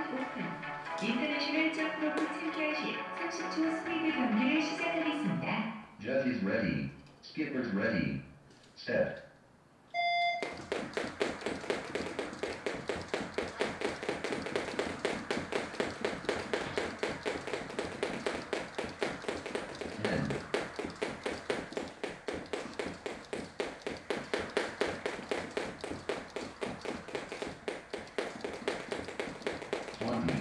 5분 is 점프로 참가하실 30초 ready. Skippers ready. Set. One.